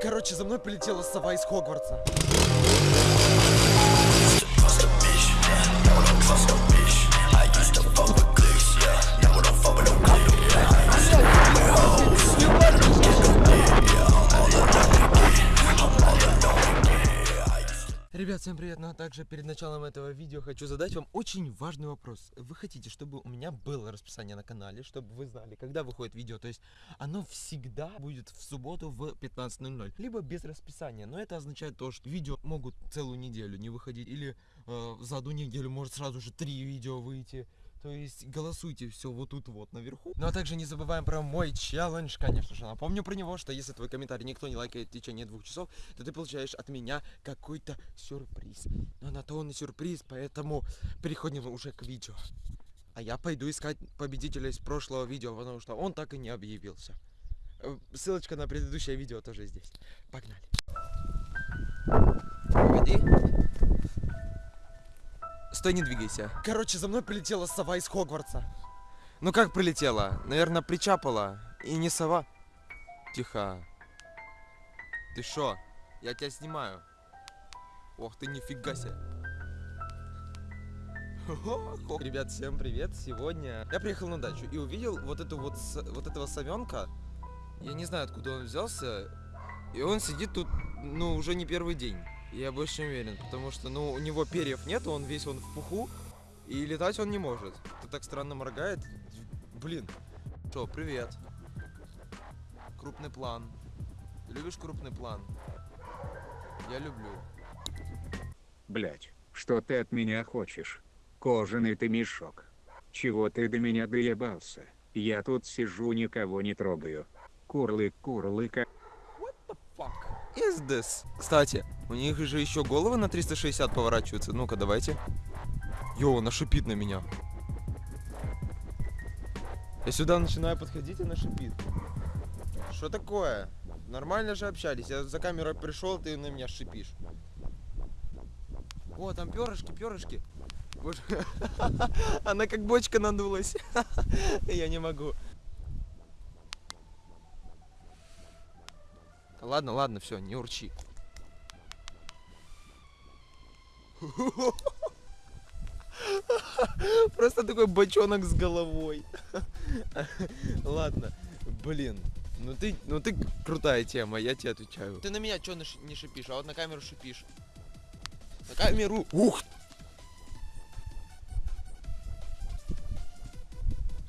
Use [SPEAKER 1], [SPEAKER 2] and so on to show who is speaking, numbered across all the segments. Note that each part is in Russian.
[SPEAKER 1] Короче, за мной полетела сова из Хогвартса. Ребят, всем привет! Ну а также перед началом этого видео хочу задать вам очень важный вопрос. Вы хотите, чтобы у меня было расписание на канале, чтобы вы знали, когда выходит видео, то есть оно всегда будет в субботу в 15.00, либо без расписания, но это означает то, что видео могут целую неделю не выходить, или э, за одну неделю может сразу же три видео выйти, то есть голосуйте все вот тут вот наверху. Ну а также не забываем про мой челлендж, конечно же. Напомню про него, что если твой комментарий никто не лайкает в течение двух часов, то ты получаешь от меня какой-то сюрприз. Но на то он и сюрприз, поэтому переходим уже к видео. А я пойду искать победителя из прошлого видео, потому что он так и не объявился. Э, ссылочка на предыдущее видео тоже здесь. Погнали. Погоди. Стой, не двигайся. Короче, за мной прилетела сова из Хогвартса. Ну как прилетела? Наверное, причапала. И не сова. Тихо. Ты шо? Я тебя снимаю. Ох ты, нифига себе. Ребят, всем привет! Сегодня я приехал на дачу и увидел вот эту вот, вот этого совенка. Я не знаю, откуда он взялся. И он сидит тут, ну, уже не первый день. Я больше чем уверен, потому что, ну, у него перьев нет, он весь он в пуху, и летать он не может. Ты так странно моргает. Блин. Что, привет. Крупный план. Любишь крупный план? Я люблю.
[SPEAKER 2] Блять, что ты от меня хочешь? Кожаный ты мешок. Чего ты до меня доебался? Я тут сижу, никого не трогаю. Курлык, курлыка.
[SPEAKER 1] Is this? Кстати, у них же еще головы на 360 поворачиваются. Ну-ка, давайте. Йоу, она шипит на меня. Я сюда начинаю подходить, она шипит. Что такое? Нормально же общались. Я за камерой пришел, ты на меня шипишь. О, там перышки, перышки. Боже. Она как бочка надулась. Я не могу. Ладно, ладно, все, не урчи. Просто такой бочонок с головой. Ладно, блин. Ну ты, ну ты крутая тема, я тебе отвечаю. Ты на меня что не шипишь, а вот на камеру шипишь. На камеру. Ух!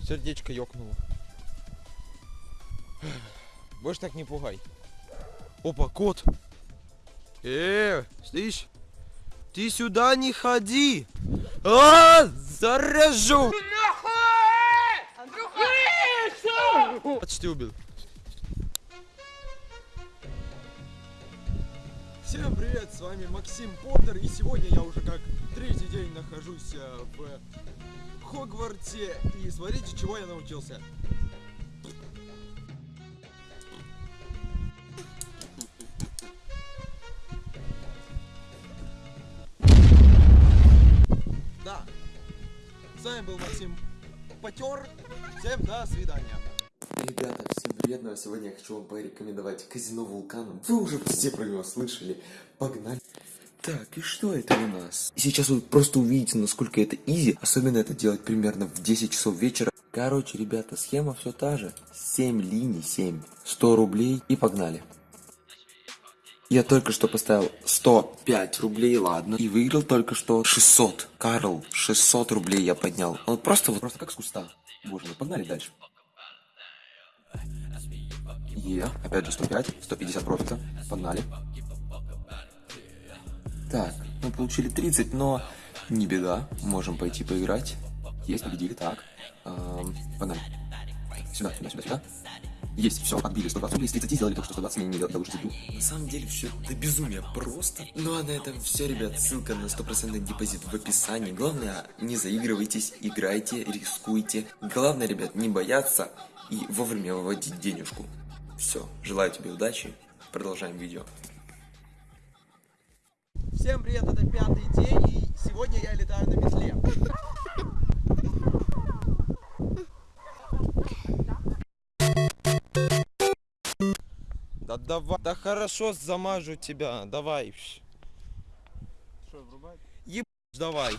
[SPEAKER 1] Сердечко ёкнуло. Больше так не пугай. Опа, кот. Э, слышь? Ты сюда не ходи! А, заряжу! Почти убил. Всем привет, с вами Максим Поттер, и сегодня я уже как третий день нахожусь э, в Хогвартсе, и смотрите, чего я научился. Вами был Максим Потер. Всем до свидания.
[SPEAKER 3] Ребята, всем а сегодня я хочу вам порекомендовать казино Вулкан. Вы уже все про него слышали. Погнали. Так, и что это у нас? Сейчас вы просто увидите, насколько это изи. Особенно это делать примерно в 10 часов вечера. Короче, ребята, схема все та же. 7 линий, 7. 100 рублей и погнали. Я только что поставил 105 рублей, ладно. И выиграл только что 600. Карл, 600 рублей я поднял. Он просто вот, просто как с куста. Боже мой, погнали дальше. Е, опять же 105, 150 профита. Погнали. Так, мы получили 30, но не беда. Можем пойти поиграть. Есть, победили, так. Эм, погнали. Сюда, сюда, сюда, сюда. Есть, все, отбили 120 рублей, с 30 сделали только что 120, не, не, я лучше. На самом деле все это безумие просто. Ну а на этом все, ребят, ссылка на стопроцентный депозит в описании. Главное, не заигрывайтесь, играйте, рискуйте. Главное, ребят, не бояться и вовремя выводить денежку. Все, желаю тебе удачи, продолжаем видео.
[SPEAKER 1] Всем привет, это пятый день, и сегодня я летаю на метле. Давай. Да хорошо, замажу тебя. Давай.
[SPEAKER 4] Что, врубать?
[SPEAKER 1] Давай.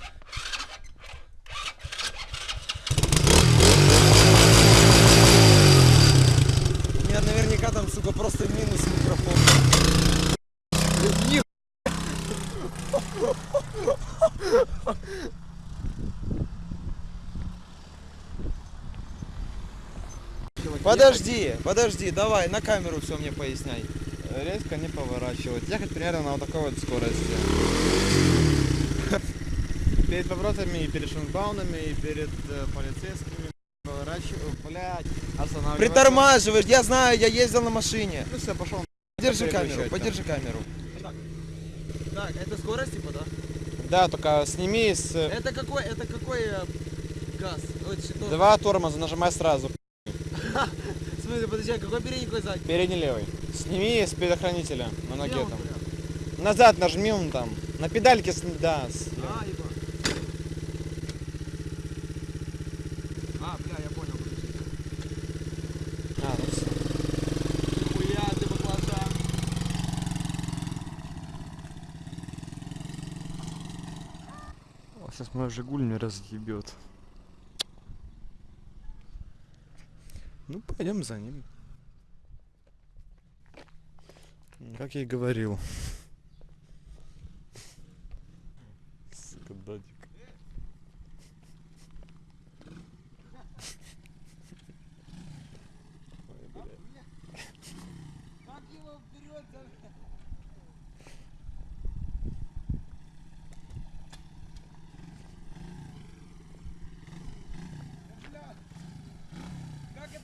[SPEAKER 1] У меня наверняка там, сука, просто минус микрофон. Ни- Подожди, подожди, давай, на камеру все мне поясняй.
[SPEAKER 4] Резко не поворачивать. Ехать примерно на вот такой вот скорости. Перед поворотами, и перед шлагбаумами, и перед э, полицейскими. Поворачиваю, блядь, останавливаться.
[SPEAKER 1] Притормаживаешь, я знаю, я ездил на машине.
[SPEAKER 4] Ну все, пошел.
[SPEAKER 1] Подержи камеру, подержи камеру. Так, это скорость типа, да?
[SPEAKER 4] Да, только сними с...
[SPEAKER 1] Это какой, это какой э, газ?
[SPEAKER 4] Два тормоза, нажимай сразу.
[SPEAKER 1] Смысле, подожди, а какой передний, какой задний?
[SPEAKER 4] Передний левый. Сними с предохранителя на ноге там. Назад нажми он там. На педальке, с... да. с-
[SPEAKER 1] А, ебать. А, бля, я понял.
[SPEAKER 4] А, ну всё.
[SPEAKER 1] Нихуя ты баклажан.
[SPEAKER 4] Сейчас мой Жигуль не разъебет. Ну, пойдем за ним. Как я и говорил. Сука, дадик. Ой, блядь.
[SPEAKER 1] Как его вперед Как это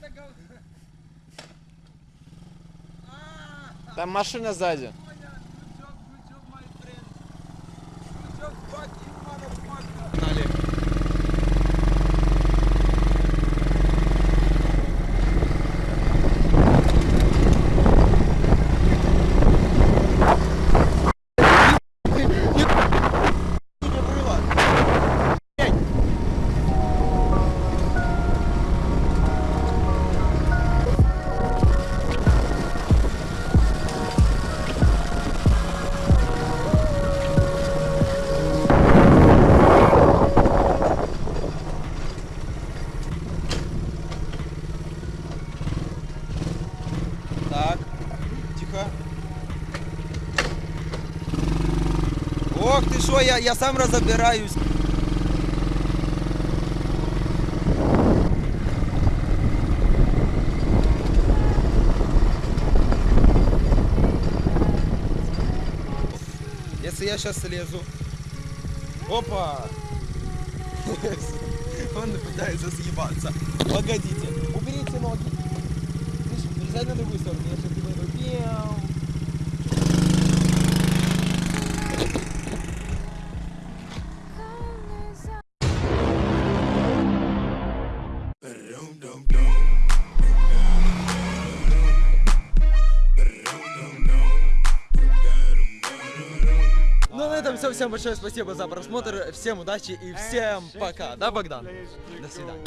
[SPEAKER 1] говно? А,
[SPEAKER 4] Там машина сзади.
[SPEAKER 1] Ох ты что, я, я сам разобираюсь. Если я сейчас слезу. Опа! Он пытается съебаться. Погодите. Уберите ноги. Перезай на другую сторону. Я делаю. Все. Всем большое спасибо за просмотр. Всем удачи и всем пока. Да, Богдан? До свидания.